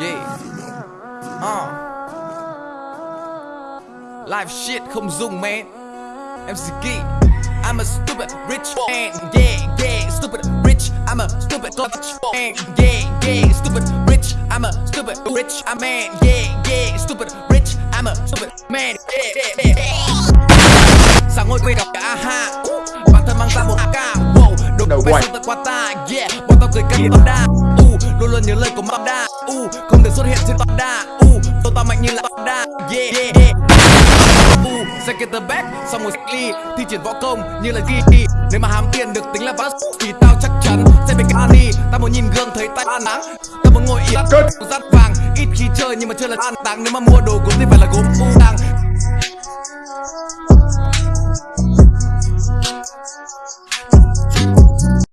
Yeah. Uh. Live shit không dùng man. MC G I'm a stupid rich man. Yeah, yeah, stupid rich. I'm a stupid rich man. Yeah, yeah, stupid rich. I'm a stupid rich I'm man. Yeah, yeah, stupid rich. I'm a stupid man. Yeah, yeah, yeah. Sáng ngồi quay đọc cả ha? Bản thân mang ra một ca Wow, đồ quay. xong tận qua ta. Yeah, bọn tao cười cắn toàn đa luôn luôn nhớ lời của Mam đa. U, không được xuất hiện trên đa. U, tôi tao mạnh như là đa. Yeah, yeah, yeah. U, sẽ get the back Xong rồi ly. Thi triển võ công như là ghi Nếu mà hám tiền được tính là bắt Thì tao chắc chắn sẽ bị đi Tao muốn nhìn gương thấy tay ăn nắng. Tao muốn ngồi yên. Rắt vàng. Ít khi chơi nhưng mà chơi là ăn táng Nếu mà mua đồ gốm thì phải là gốm u tàng